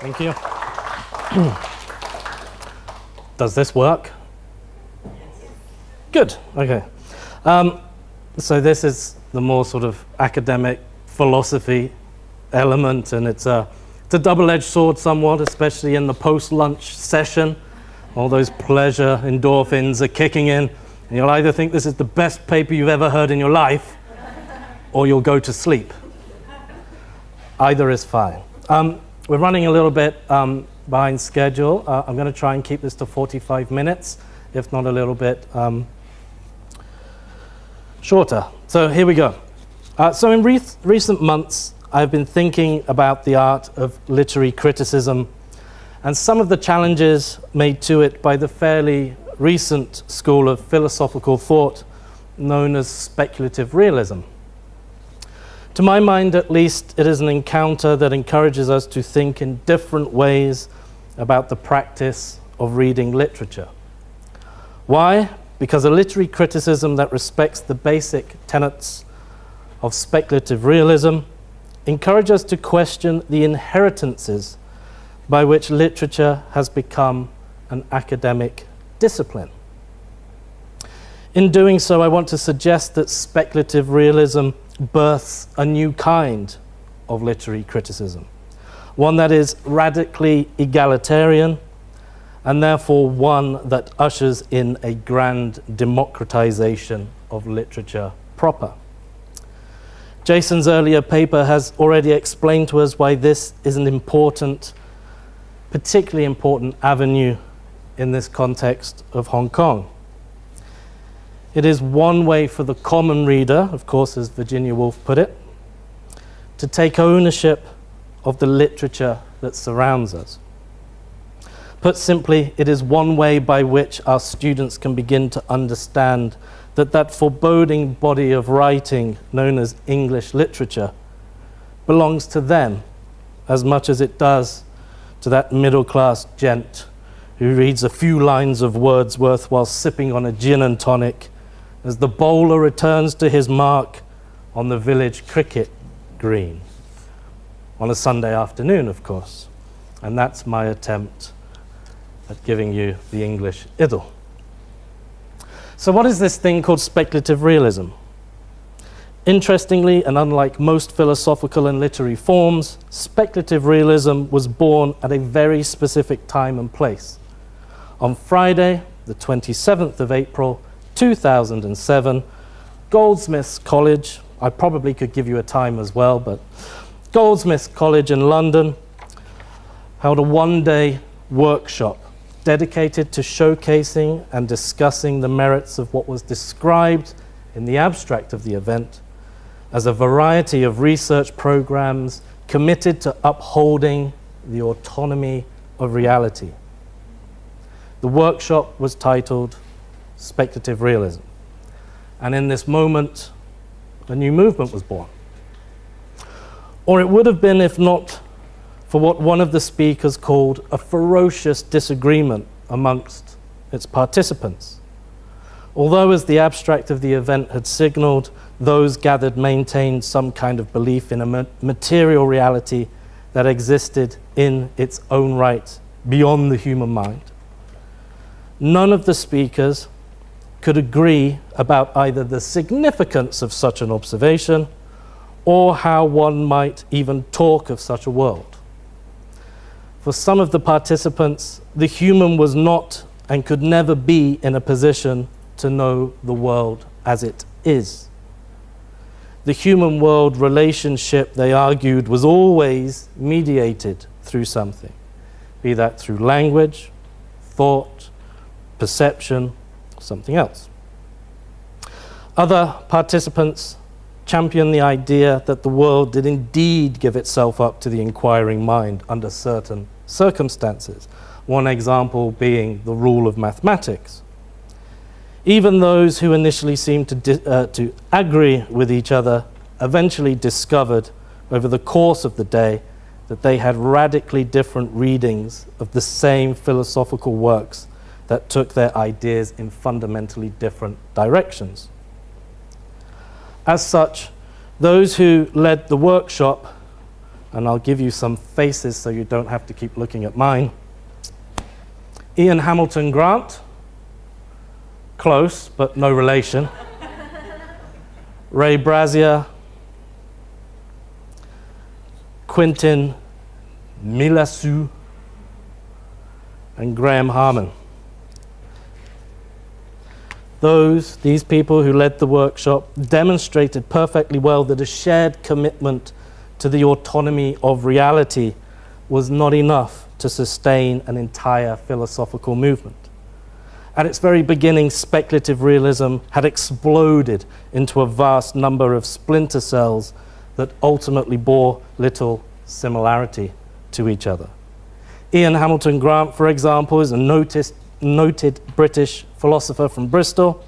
Thank you. Does this work? Good, okay. Um, so this is the more sort of academic philosophy element, and it's a, it's a double-edged sword somewhat, especially in the post-lunch session. All those pleasure endorphins are kicking in, and you'll either think this is the best paper you've ever heard in your life, or you'll go to sleep. Either is fine. Um, we're running a little bit um, behind schedule. Uh, I'm going to try and keep this to 45 minutes, if not a little bit um, shorter. So here we go. Uh, so in re recent months, I've been thinking about the art of literary criticism and some of the challenges made to it by the fairly recent school of philosophical thought known as speculative realism. To my mind, at least, it is an encounter that encourages us to think in different ways about the practice of reading literature. Why? Because a literary criticism that respects the basic tenets of speculative realism encourages us to question the inheritances by which literature has become an academic discipline. In doing so, I want to suggest that speculative realism births a new kind of literary criticism, one that is radically egalitarian and therefore one that ushers in a grand democratization of literature proper. Jason's earlier paper has already explained to us why this is an important, particularly important avenue in this context of Hong Kong. It is one way for the common reader, of course, as Virginia Woolf put it, to take ownership of the literature that surrounds us. Put simply, it is one way by which our students can begin to understand that that foreboding body of writing known as English literature belongs to them as much as it does to that middle-class gent who reads a few lines of Wordsworth while sipping on a gin and tonic as the bowler returns to his mark on the village cricket green. On a Sunday afternoon, of course. And that's my attempt at giving you the English idyll. So what is this thing called speculative realism? Interestingly, and unlike most philosophical and literary forms, speculative realism was born at a very specific time and place. On Friday, the 27th of April, 2007, Goldsmiths College, I probably could give you a time as well, but Goldsmiths College in London held a one-day workshop dedicated to showcasing and discussing the merits of what was described in the abstract of the event as a variety of research programs committed to upholding the autonomy of reality. The workshop was titled Speculative Realism. And in this moment, a new movement was born. Or it would have been if not for what one of the speakers called a ferocious disagreement amongst its participants. Although, as the abstract of the event had signaled, those gathered maintained some kind of belief in a material reality that existed in its own right beyond the human mind. None of the speakers could agree about either the significance of such an observation or how one might even talk of such a world. For some of the participants, the human was not and could never be in a position to know the world as it is. The human world relationship, they argued, was always mediated through something, be that through language, thought, perception, something else. Other participants champion the idea that the world did indeed give itself up to the inquiring mind under certain circumstances, one example being the rule of mathematics. Even those who initially seemed to, uh, to agree with each other eventually discovered over the course of the day that they had radically different readings of the same philosophical works that took their ideas in fundamentally different directions. As such, those who led the workshop and I'll give you some faces so you don't have to keep looking at mine. Ian Hamilton Grant, close but no relation. Ray Brassier, Quentin Meillassoux, and Graham Harman. Those, these people who led the workshop, demonstrated perfectly well that a shared commitment to the autonomy of reality was not enough to sustain an entire philosophical movement. At its very beginning, speculative realism had exploded into a vast number of splinter cells that ultimately bore little similarity to each other. Ian Hamilton Grant, for example, is a noticed, noted British philosopher from Bristol.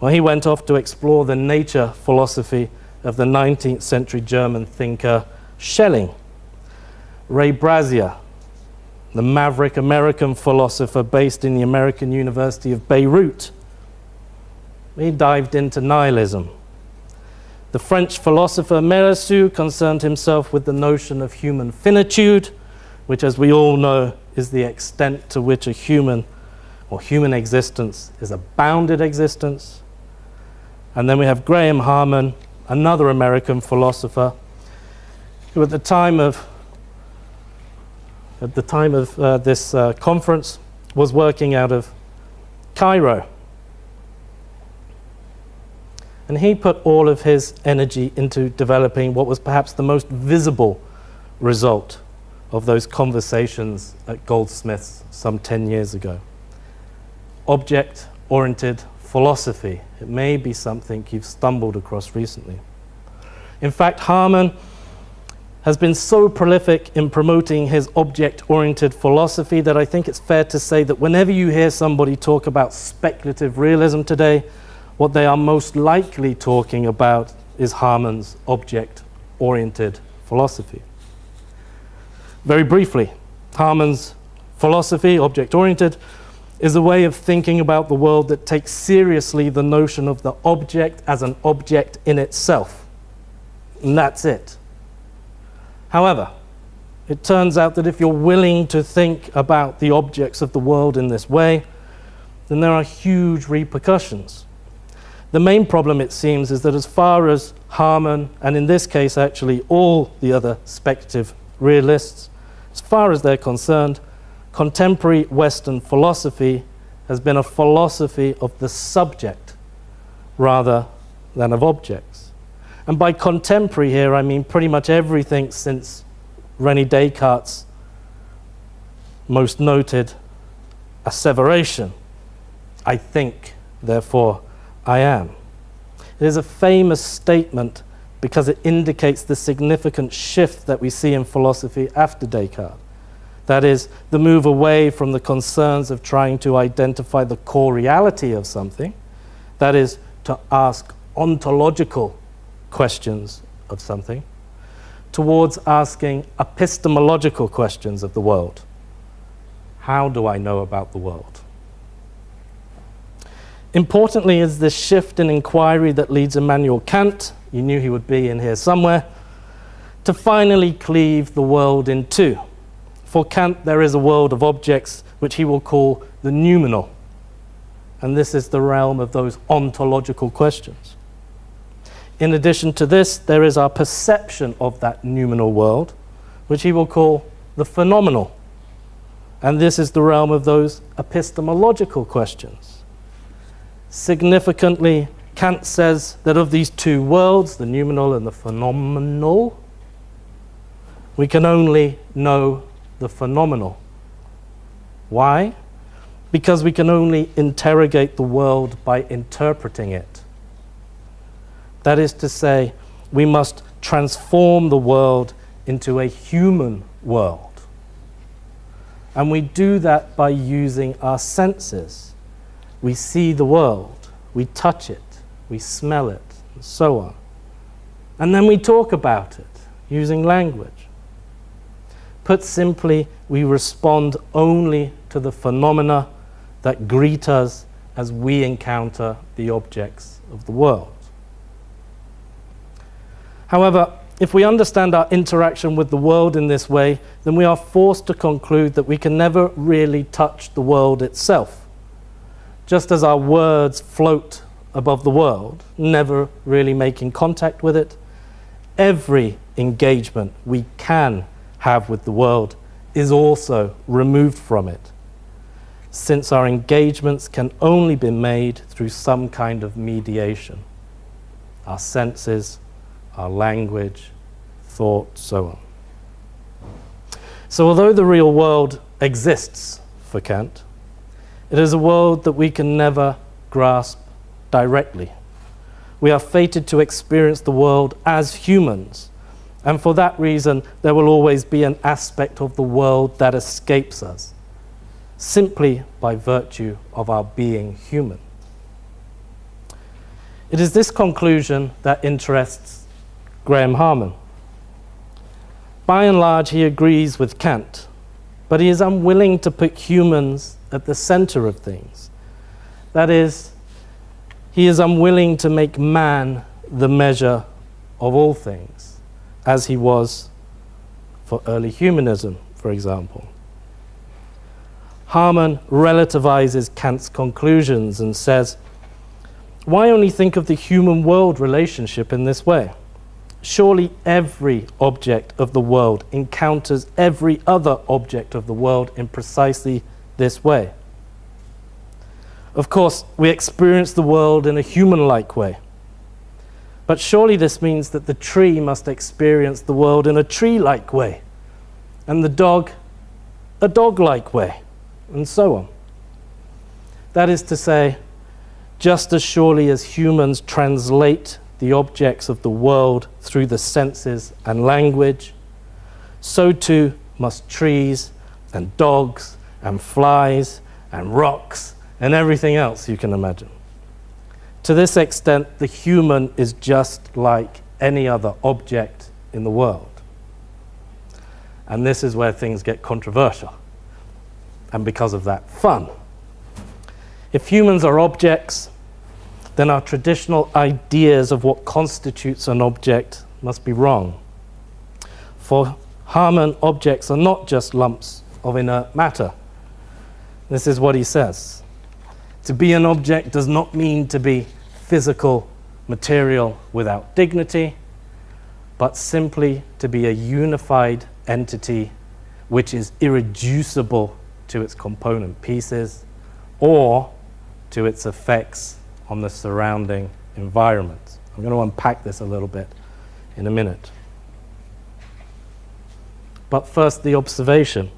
Well, he went off to explore the nature philosophy of the 19th century German thinker Schelling. Ray Brassier, the maverick American philosopher based in the American University of Beirut, he dived into nihilism. The French philosopher Meillassoux concerned himself with the notion of human finitude, which, as we all know, is the extent to which a human or human existence is a bounded existence. And then we have Graham Harman, another American philosopher, who at the time of at the time of uh, this uh, conference was working out of Cairo. And he put all of his energy into developing what was perhaps the most visible result of those conversations at Goldsmiths some 10 years ago. Object oriented philosophy. It may be something you've stumbled across recently. In fact, Harman has been so prolific in promoting his object oriented philosophy that I think it's fair to say that whenever you hear somebody talk about speculative realism today, what they are most likely talking about is Harman's object oriented philosophy. Very briefly, Harman's philosophy, object oriented, is a way of thinking about the world that takes seriously the notion of the object as an object in itself. And that's it. However, it turns out that if you're willing to think about the objects of the world in this way, then there are huge repercussions. The main problem, it seems, is that as far as Harman, and in this case actually all the other speculative realists, as far as they're concerned, contemporary Western philosophy has been a philosophy of the subject rather than of objects. And by contemporary here, I mean pretty much everything since Rene Descartes' most noted asseveration I think, therefore I am. It is a famous statement because it indicates the significant shift that we see in philosophy after Descartes. That is, the move away from the concerns of trying to identify the core reality of something, that is, to ask ontological questions of something, towards asking epistemological questions of the world. How do I know about the world? Importantly is this shift in inquiry that leads Immanuel Kant, you knew he would be in here somewhere, to finally cleave the world in two. For Kant, there is a world of objects which he will call the noumenal. And this is the realm of those ontological questions. In addition to this, there is our perception of that noumenal world, which he will call the phenomenal. And this is the realm of those epistemological questions. Significantly, Kant says that of these two worlds, the noumenal and the phenomenal, we can only know the phenomenal. Why? Because we can only interrogate the world by interpreting it. That is to say, we must transform the world into a human world. And we do that by using our senses. We see the world, we touch it, we smell it, and so on. And then we talk about it using language. Put simply, we respond only to the phenomena that greet us as we encounter the objects of the world. However, if we understand our interaction with the world in this way, then we are forced to conclude that we can never really touch the world itself. Just as our words float above the world, never really making contact with it, every engagement we can have with the world is also removed from it, since our engagements can only be made through some kind of mediation. Our senses, our language, thought, so on. So, although the real world exists for Kant, it is a world that we can never grasp directly. We are fated to experience the world as humans, and for that reason, there will always be an aspect of the world that escapes us, simply by virtue of our being human. It is this conclusion that interests Graham Harman. By and large, he agrees with Kant, but he is unwilling to put humans at the center of things. That is, he is unwilling to make man the measure of all things, as he was for early humanism, for example. Harman relativizes Kant's conclusions and says, why only think of the human world relationship in this way? Surely every object of the world encounters every other object of the world in precisely this way. Of course, we experience the world in a human like way. But surely this means that the tree must experience the world in a tree like way, and the dog a dog like way, and so on. That is to say, just as surely as humans translate the objects of the world through the senses and language, so too must trees and dogs and flies and rocks and everything else you can imagine. To this extent, the human is just like any other object in the world. And this is where things get controversial. And because of that, fun. If humans are objects, then our traditional ideas of what constitutes an object must be wrong. For Harman, objects are not just lumps of inert matter. This is what he says. To be an object does not mean to be physical, material without dignity, but simply to be a unified entity which is irreducible to its component pieces or to its effects on the surrounding environment. I'm going to unpack this a little bit in a minute. But first, the observation.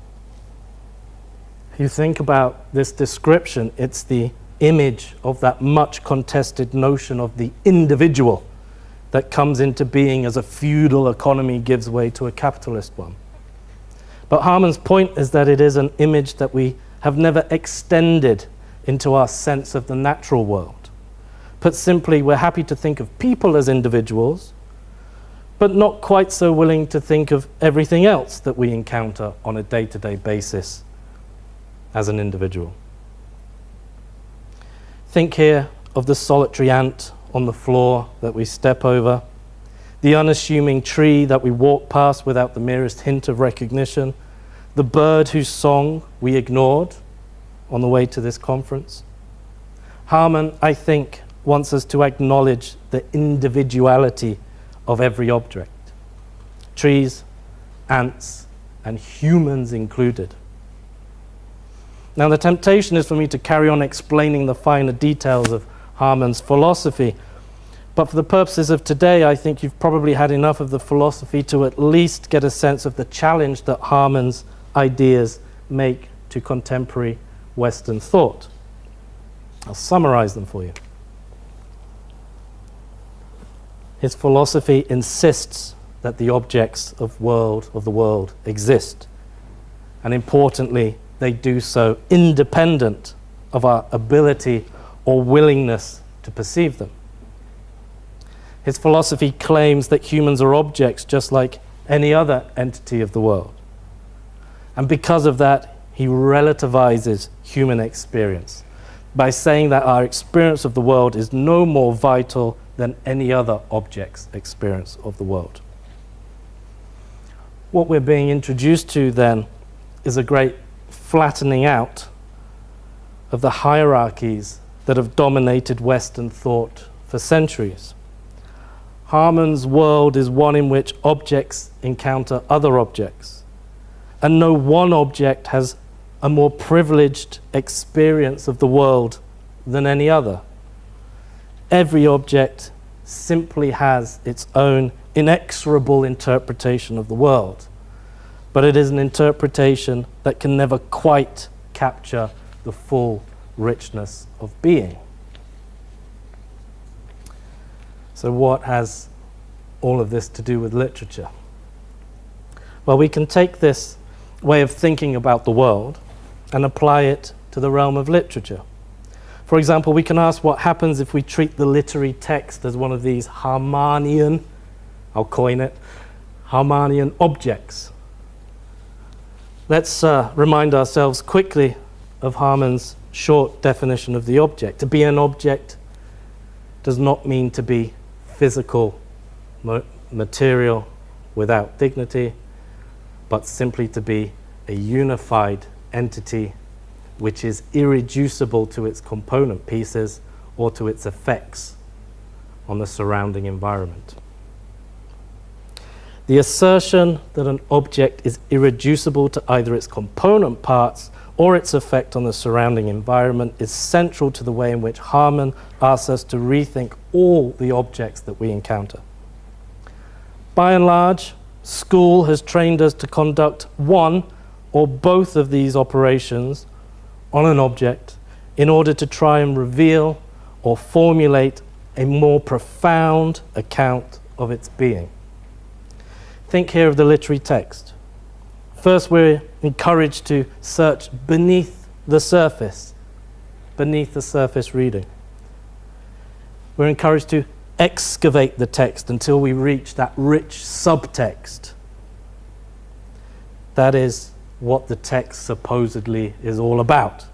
If You think about this description, it's the image of that much contested notion of the individual that comes into being as a feudal economy gives way to a capitalist one. But Harman's point is that it is an image that we have never extended into our sense of the natural world. Put simply, we're happy to think of people as individuals, but not quite so willing to think of everything else that we encounter on a day to day basis as an individual. Think here of the solitary ant on the floor that we step over, the unassuming tree that we walk past without the merest hint of recognition, the bird whose song we ignored on the way to this conference. Harman, I think, wants us to acknowledge the individuality of every object trees, ants, and humans included. Now, the temptation is for me to carry on explaining the finer details of Harman's philosophy. But for the purposes of today, I think you've probably had enough of the philosophy to at least get a sense of the challenge that Harman's ideas make to contemporary Western thought. I'll summarize them for you. His philosophy insists that the objects of, world, of the world exist. And importantly, they do so independent of our ability or willingness to perceive them. His philosophy claims that humans are objects just like any other entity of the world. And because of that, he relativizes human experience by saying that our experience of the world is no more vital than any other object's experience of the world. what we're being introduced to then is a great flattening out of the hierarchies that have dominated Western thought for centuries. Harman's world is one in which objects encounter other objects, and no one object has a more privileged experience of the world than any other. Every object simply has its own inexorable interpretation of the world, but it is an interpretation that can never quite capture the full richness of being. So, what has all of this to do with literature? Well, we can take this way of thinking about the world and apply it to the realm of literature. For example, we can ask what happens if we treat the literary text as one of these Harmanian, I'll coin it, Harmanian objects. Let's uh, remind ourselves quickly of Harman's short definition of the object. To be an object does not mean to be physical material without dignity, but simply to be a unified entity which is irreducible to its component pieces or to its effects on the surrounding environment. The assertion that an object is irreducible to either its component parts or its effect on the surrounding environment is central to the way in which Harman asks us to rethink all the objects that we encounter. By and large, school has trained us to conduct one or both of these operations on an object in order to try and reveal or formulate a more profound account of its being. Think here of the literary text. First, we're encouraged to search beneath the surface, beneath the surface reading. We're encouraged to excavate the text until we reach that rich subtext. That is what the text supposedly is all about.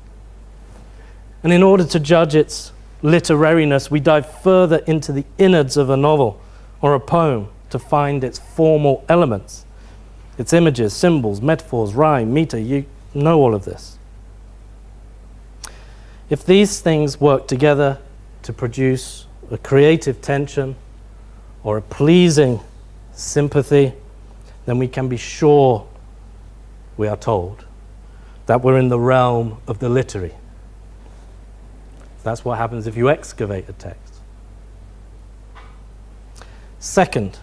And in order to judge its literariness, we dive further into the innards of a novel or a poem to find its formal elements, its images, symbols, metaphors, rhyme, meter. You know all of this. If these things work together to produce a creative tension or a pleasing sympathy, then we can be sure we are told, that we're in the realm of the literary. That's what happens if you excavate a text. Second,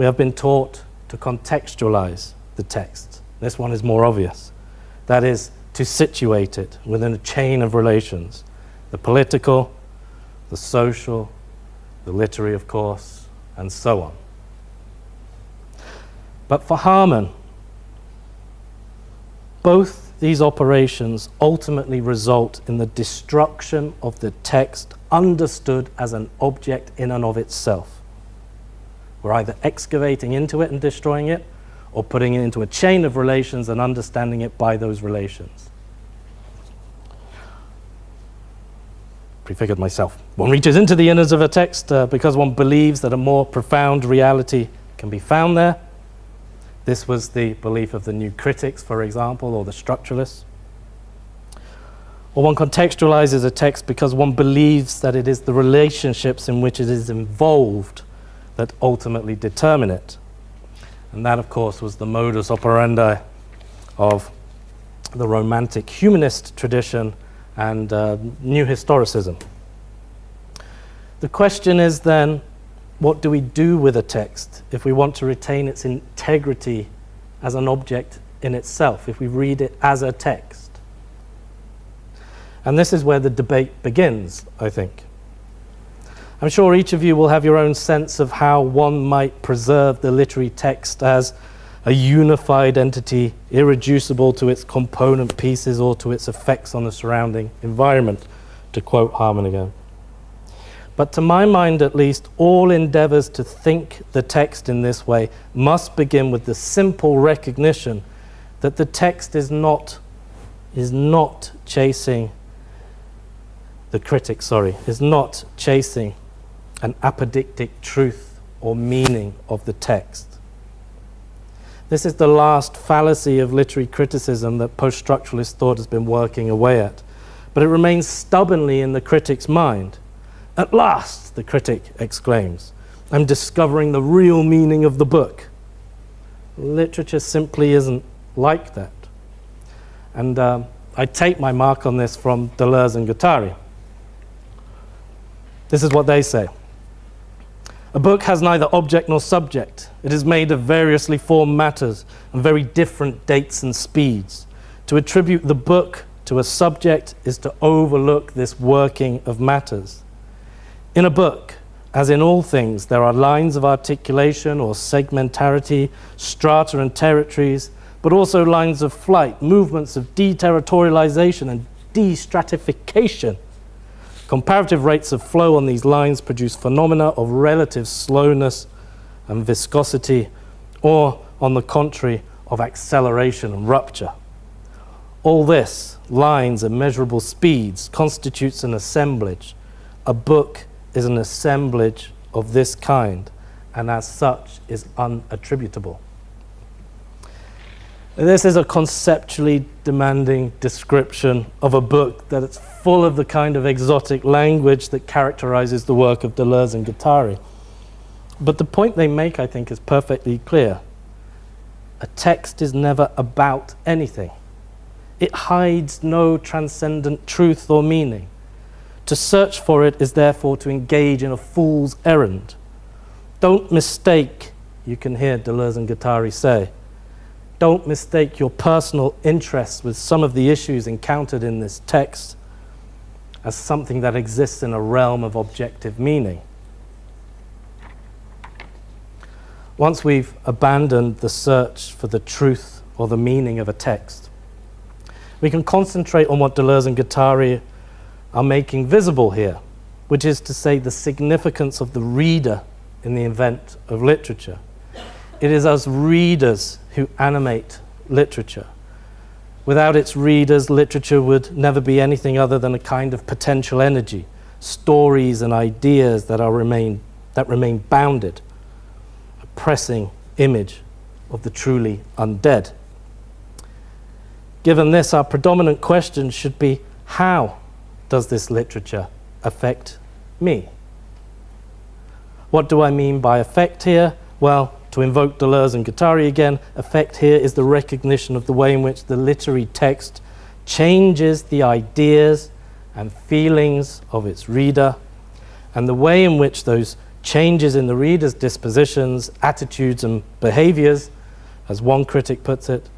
we have been taught to contextualize the text. This one is more obvious. That is, to situate it within a chain of relations the political, the social, the literary, of course, and so on. But for Harman, both these operations ultimately result in the destruction of the text understood as an object in and of itself. We're either excavating into it and destroying it, or putting it into a chain of relations and understanding it by those relations. Prefigured myself. One reaches into the innards of a text uh, because one believes that a more profound reality can be found there this was the belief of the new critics, for example, or the structuralists. Or one contextualizes a text because one believes that it is the relationships in which it is involved that ultimately determine it. And that, of course, was the modus operandi of the Romantic humanist tradition and uh, New Historicism. The question is then what do we do with a text if we want to retain its integrity as an object in itself, if we read it as a text? And this is where the debate begins, I think. I'm sure each of you will have your own sense of how one might preserve the literary text as a unified entity, irreducible to its component pieces or to its effects on the surrounding environment, to quote Harman again. But to my mind, at least, all endeavors to think the text in this way must begin with the simple recognition that the text is not, is not chasing, the critic, sorry, is not chasing an apodictic truth or meaning of the text. This is the last fallacy of literary criticism that post structuralist thought has been working away at. But it remains stubbornly in the critic's mind. At last, the critic exclaims, I'm discovering the real meaning of the book. Literature simply isn't like that. And um, I take my mark on this from Deleuze and Guattari. This is what they say. A book has neither object nor subject. It is made of variously formed matters and very different dates and speeds. To attribute the book to a subject is to overlook this working of matters. In a book, as in all things, there are lines of articulation or segmentarity, strata and territories, but also lines of flight, movements of deterritorialization and destratification Comparative rates of flow on these lines produce phenomena of relative slowness and viscosity, or, on the contrary, of acceleration and rupture. All this, lines and measurable speeds, constitutes an assemblage. A book is an assemblage of this kind, and as such is unattributable. This is a conceptually demanding description of a book that it's full of the kind of exotic language that characterizes the work of Deleuze and Guattari. But the point they make, I think, is perfectly clear. A text is never about anything. It hides no transcendent truth or meaning. To search for it is therefore to engage in a fool's errand. Don't mistake, you can hear Deleuze and Guattari say, don't mistake your personal interests with some of the issues encountered in this text as something that exists in a realm of objective meaning. Once we've abandoned the search for the truth or the meaning of a text, we can concentrate on what Deleuze and Guattari are making visible here, which is to say the significance of the reader in the event of literature. It is as readers who animate literature. Without its readers, literature would never be anything other than a kind of potential energy, stories and ideas that, are remain, that remain bounded, a pressing image of the truly undead. Given this, our predominant question should be how does this literature affect me? What do I mean by affect here? Well, to invoke Deleuze and Guattari again, effect here is the recognition of the way in which the literary text changes the ideas and feelings of its reader, and the way in which those changes in the reader's dispositions, attitudes, and behaviors, as one critic puts it,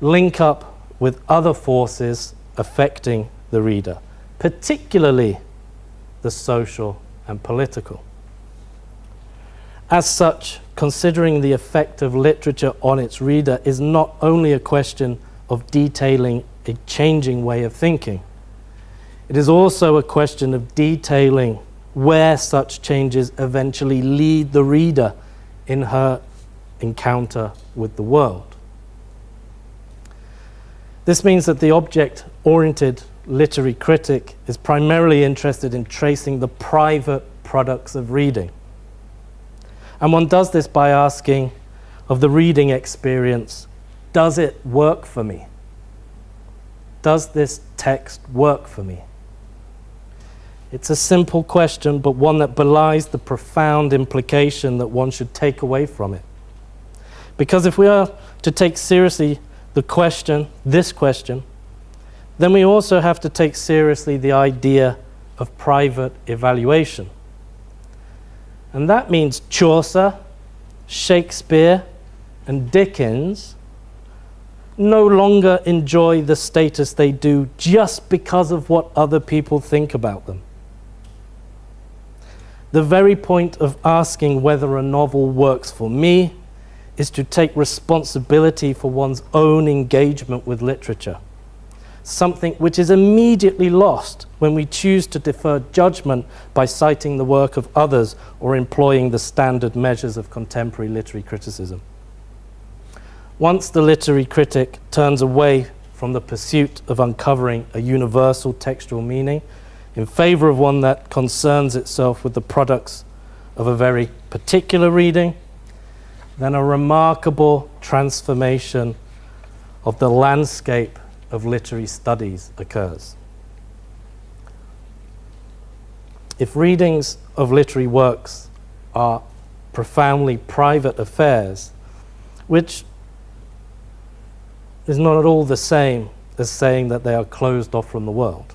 link up with other forces affecting the reader, particularly the social and political. As such, considering the effect of literature on its reader is not only a question of detailing a changing way of thinking, it is also a question of detailing where such changes eventually lead the reader in her encounter with the world. This means that the object-oriented literary critic is primarily interested in tracing the private products of reading and one does this by asking of the reading experience, does it work for me? Does this text work for me? It's a simple question, but one that belies the profound implication that one should take away from it. Because if we are to take seriously the question, this question, then we also have to take seriously the idea of private evaluation. And that means Chaucer, Shakespeare, and Dickens no longer enjoy the status they do just because of what other people think about them. The very point of asking whether a novel works for me is to take responsibility for one's own engagement with literature something which is immediately lost when we choose to defer judgment by citing the work of others or employing the standard measures of contemporary literary criticism. Once the literary critic turns away from the pursuit of uncovering a universal textual meaning in favor of one that concerns itself with the products of a very particular reading, then a remarkable transformation of the landscape of literary studies occurs. If readings of literary works are profoundly private affairs, which is not at all the same as saying that they are closed off from the world.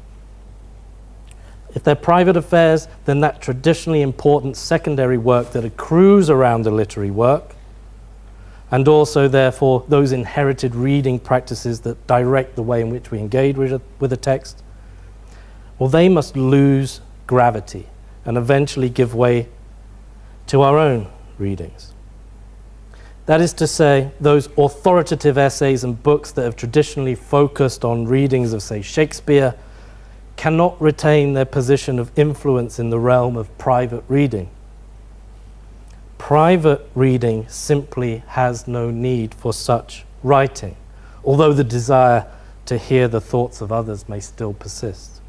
If they're private affairs, then that traditionally important secondary work that accrues around a literary work, and also, therefore, those inherited reading practices that direct the way in which we engage with a, with a text, well, they must lose gravity and eventually give way to our own readings. That is to say, those authoritative essays and books that have traditionally focused on readings of, say, Shakespeare cannot retain their position of influence in the realm of private reading. Private reading simply has no need for such writing, although the desire to hear the thoughts of others may still persist.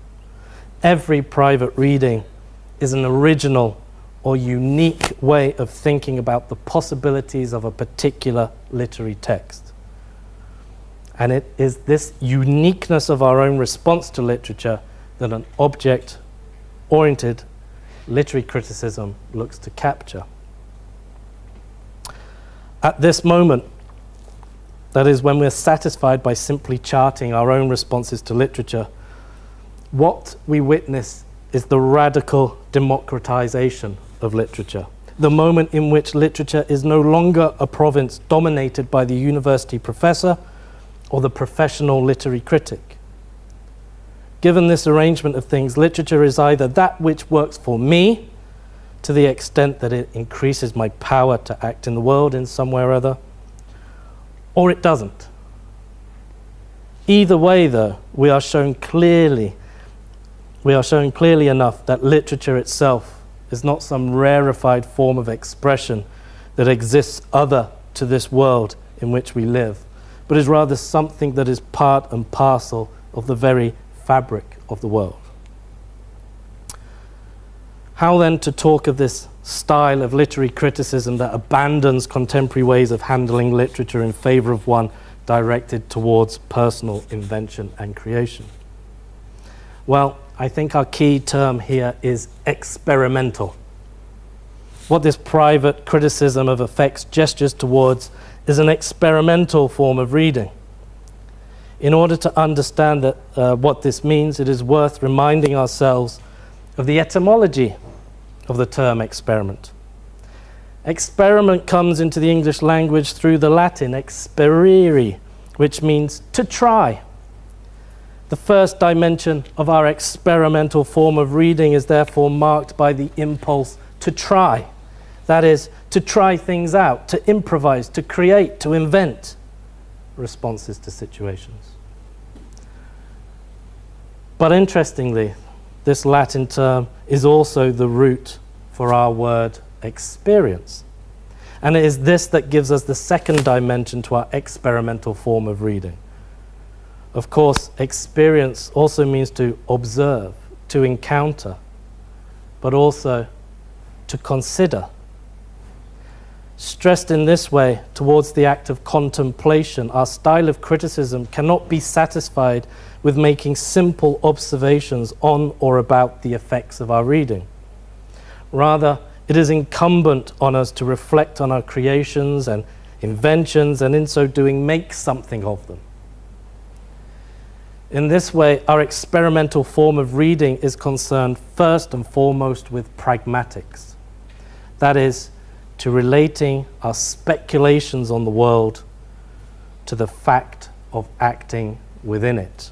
Every private reading is an original or unique way of thinking about the possibilities of a particular literary text. And it is this uniqueness of our own response to literature that an object oriented literary criticism looks to capture. At this moment, that is, when we're satisfied by simply charting our own responses to literature, what we witness is the radical democratization of literature. The moment in which literature is no longer a province dominated by the university professor or the professional literary critic. Given this arrangement of things, literature is either that which works for me to the extent that it increases my power to act in the world in some way or other, or it doesn't. Either way, though, we are shown clearly, we are showing clearly enough that literature itself is not some rarefied form of expression that exists other to this world in which we live, but is rather something that is part and parcel of the very fabric of the world. How then to talk of this style of literary criticism that abandons contemporary ways of handling literature in favor of one directed towards personal invention and creation? Well, I think our key term here is experimental. What this private criticism of effects gestures towards is an experimental form of reading. In order to understand that, uh, what this means, it is worth reminding ourselves of the etymology of the term experiment. Experiment comes into the English language through the Latin experire, which means to try. The first dimension of our experimental form of reading is therefore marked by the impulse to try. That is, to try things out, to improvise, to create, to invent responses to situations. But interestingly, this Latin term is also the root for our word experience. And it is this that gives us the second dimension to our experimental form of reading. Of course, experience also means to observe, to encounter, but also to consider. Stressed in this way towards the act of contemplation, our style of criticism cannot be satisfied with making simple observations on or about the effects of our reading. Rather, it is incumbent on us to reflect on our creations and inventions and in so doing make something of them. In this way, our experimental form of reading is concerned first and foremost with pragmatics. That is, to relating our speculations on the world to the fact of acting within it.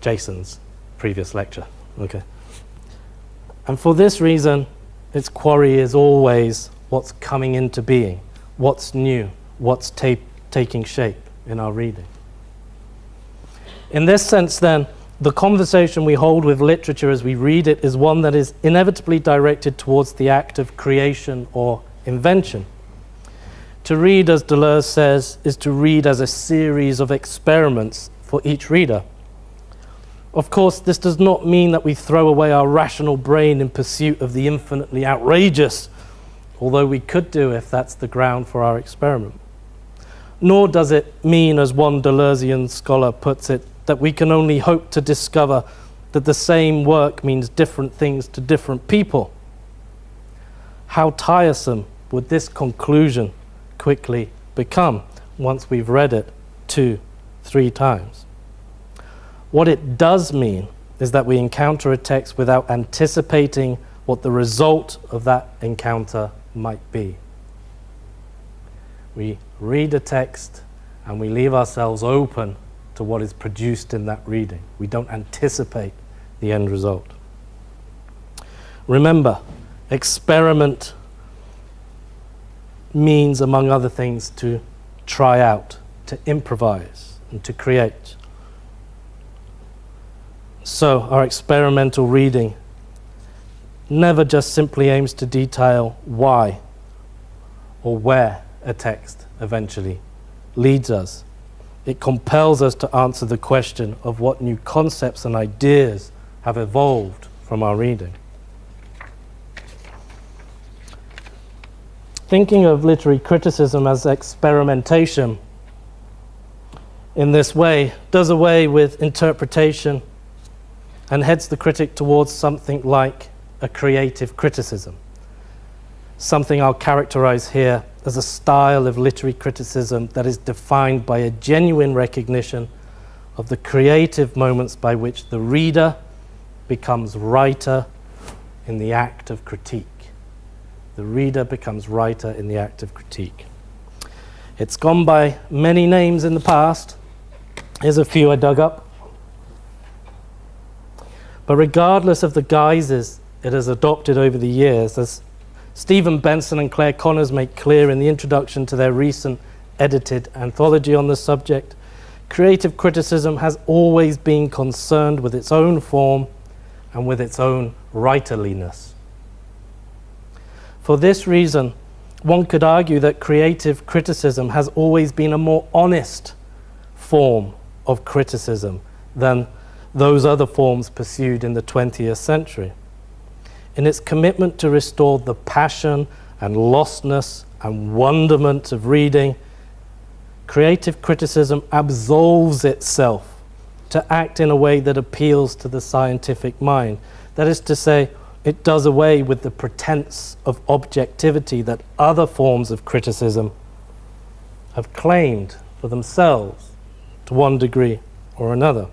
Jason's previous lecture. Okay. And for this reason, its quarry is always what's coming into being, what's new, what's ta taking shape in our reading. In this sense, then, the conversation we hold with literature as we read it is one that is inevitably directed towards the act of creation or invention. To read, as Deleuze says, is to read as a series of experiments for each reader. Of course, this does not mean that we throw away our rational brain in pursuit of the infinitely outrageous although we could do if that's the ground for our experiment. Nor does it mean, as one Deleuzean scholar puts it, that we can only hope to discover that the same work means different things to different people. How tiresome would this conclusion quickly become once we've read it two, three times? What it does mean is that we encounter a text without anticipating what the result of that encounter might be. We read a text and we leave ourselves open to what is produced in that reading. We don't anticipate the end result. Remember, experiment means, among other things, to try out, to improvise, and to create. So, our experimental reading never just simply aims to detail why or where a text eventually leads us. It compels us to answer the question of what new concepts and ideas have evolved from our reading. Thinking of literary criticism as experimentation in this way does away with interpretation and heads the critic towards something like a creative criticism. Something I'll characterize here as a style of literary criticism that is defined by a genuine recognition of the creative moments by which the reader becomes writer in the act of critique. The reader becomes writer in the act of critique. It's gone by many names in the past. Here's a few I dug up. But regardless of the guises it has adopted over the years, as Stephen Benson and Clare Connors make clear in the introduction to their recent edited anthology on the subject, creative criticism has always been concerned with its own form and with its own writerliness. For this reason, one could argue that creative criticism has always been a more honest form of criticism than those other forms pursued in the 20th century. In its commitment to restore the passion and lostness and wonderment of reading, creative criticism absolves itself to act in a way that appeals to the scientific mind. That is to say, it does away with the pretense of objectivity that other forms of criticism have claimed for themselves to one degree or another.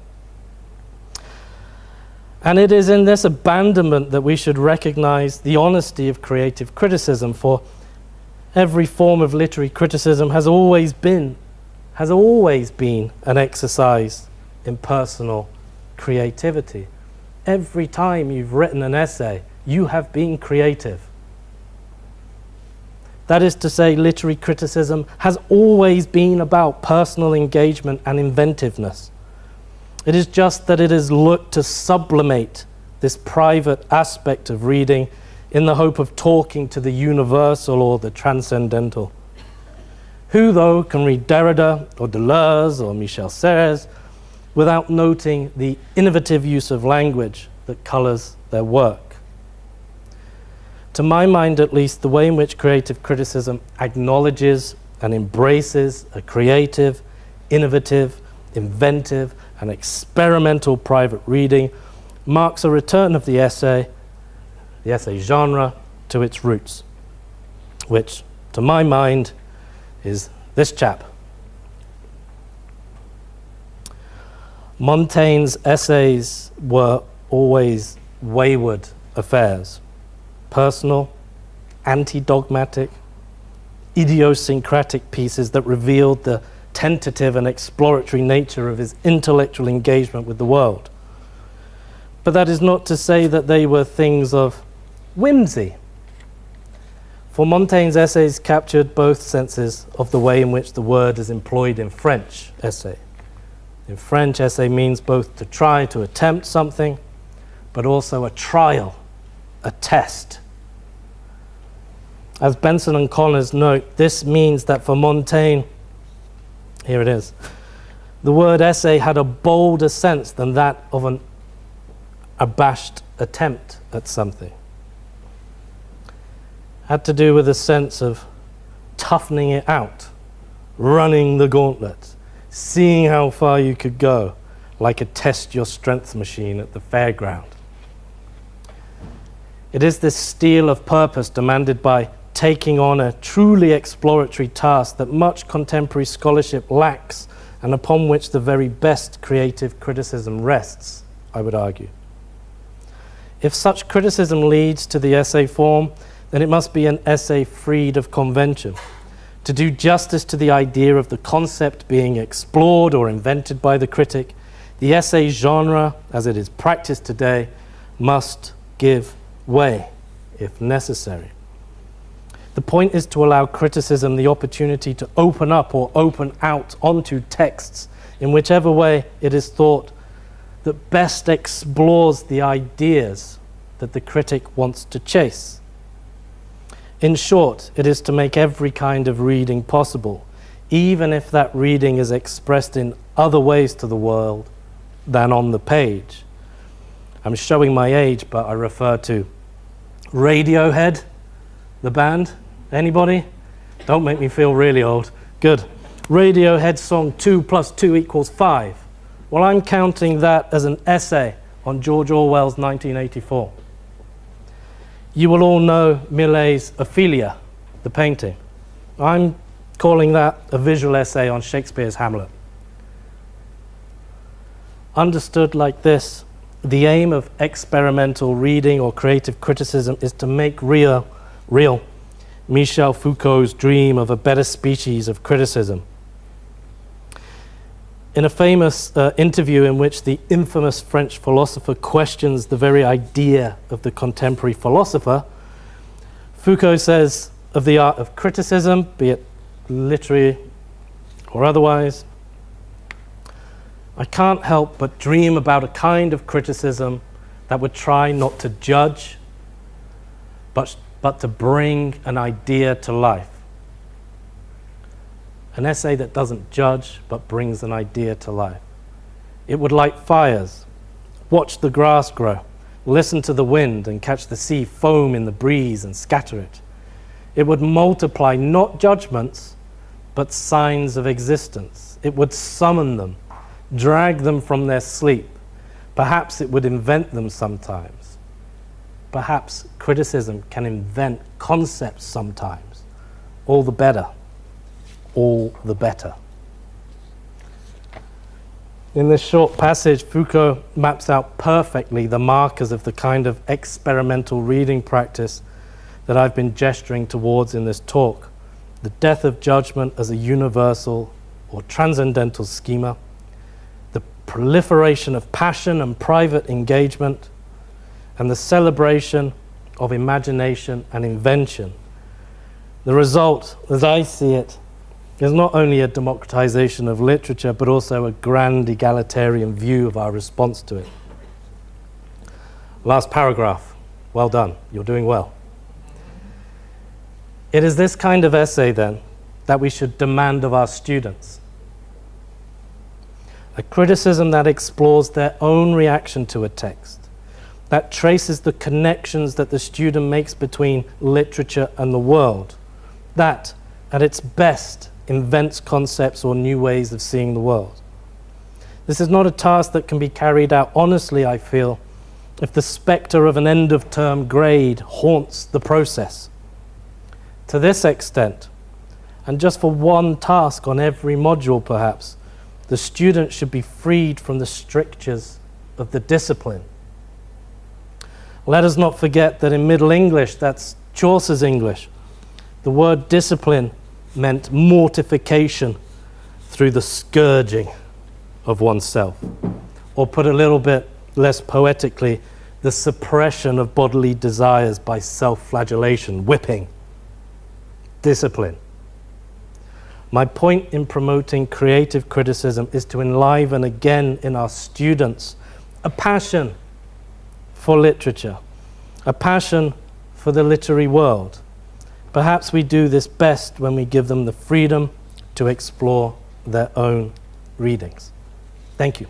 And it is in this abandonment that we should recognize the honesty of creative criticism, for every form of literary criticism has always been, has always been an exercise in personal creativity. Every time you've written an essay, you have been creative. That is to say, literary criticism has always been about personal engagement and inventiveness. It is just that it has looked to sublimate this private aspect of reading in the hope of talking to the universal or the transcendental. Who, though, can read Derrida or Deleuze or Michel Serres without noting the innovative use of language that colors their work? To my mind, at least, the way in which creative criticism acknowledges and embraces a creative, innovative, inventive, and experimental private reading marks a return of the essay, the essay genre, to its roots, which, to my mind, is this chap. Montaigne's essays were always wayward affairs, personal, anti dogmatic, idiosyncratic pieces that revealed the tentative and exploratory nature of his intellectual engagement with the world. But that is not to say that they were things of whimsy. For Montaigne's essays captured both senses of the way in which the word is employed in French essay. In French, essay means both to try to attempt something, but also a trial, a test. As Benson and Connors note, this means that for Montaigne, here it is. The word essay had a bolder sense than that of an abashed attempt at something. had to do with a sense of toughening it out, running the gauntlet, seeing how far you could go, like a test your strength machine at the fairground. It is this steel of purpose demanded by taking on a truly exploratory task that much contemporary scholarship lacks and upon which the very best creative criticism rests, I would argue. If such criticism leads to the essay form, then it must be an essay freed of convention. To do justice to the idea of the concept being explored or invented by the critic, the essay genre, as it is practiced today, must give way if necessary. The point is to allow criticism the opportunity to open up or open out onto texts in whichever way it is thought that best explores the ideas that the critic wants to chase. In short, it is to make every kind of reading possible, even if that reading is expressed in other ways to the world than on the page. I'm showing my age, but I refer to Radiohead, the band. Anybody? Don't make me feel really old. Good. Radiohead song 2 plus 2 equals 5. Well, I'm counting that as an essay on George Orwell's 1984. You will all know Millais's Ophelia, the painting. I'm calling that a visual essay on Shakespeare's Hamlet. Understood like this, the aim of experimental reading or creative criticism is to make real, real Michel Foucault's dream of a better species of criticism. In a famous uh, interview in which the infamous French philosopher questions the very idea of the contemporary philosopher, Foucault says of the art of criticism, be it literary or otherwise, I can't help but dream about a kind of criticism that would try not to judge, but but to bring an idea to life. An essay that doesn't judge, but brings an idea to life. It would light fires, watch the grass grow, listen to the wind and catch the sea foam in the breeze and scatter it. It would multiply not judgments, but signs of existence. It would summon them, drag them from their sleep. Perhaps it would invent them sometimes perhaps criticism can invent concepts sometimes. All the better. All the better. In this short passage, Foucault maps out perfectly the markers of the kind of experimental reading practice that I've been gesturing towards in this talk. The death of judgment as a universal or transcendental schema, the proliferation of passion and private engagement, and the celebration of imagination and invention. The result, as I see it, is not only a democratization of literature, but also a grand egalitarian view of our response to it. Last paragraph. Well done. You're doing well. It is this kind of essay, then, that we should demand of our students. A criticism that explores their own reaction to a text that traces the connections that the student makes between literature and the world. That, at its best, invents concepts or new ways of seeing the world. This is not a task that can be carried out honestly, I feel, if the spectre of an end of term grade haunts the process. To this extent, and just for one task on every module perhaps, the student should be freed from the strictures of the discipline let us not forget that in Middle English, that's Chaucer's English, the word discipline meant mortification through the scourging of oneself. Or put a little bit less poetically, the suppression of bodily desires by self flagellation, whipping, discipline. My point in promoting creative criticism is to enliven again in our students a passion for literature, a passion for the literary world. Perhaps we do this best when we give them the freedom to explore their own readings. Thank you.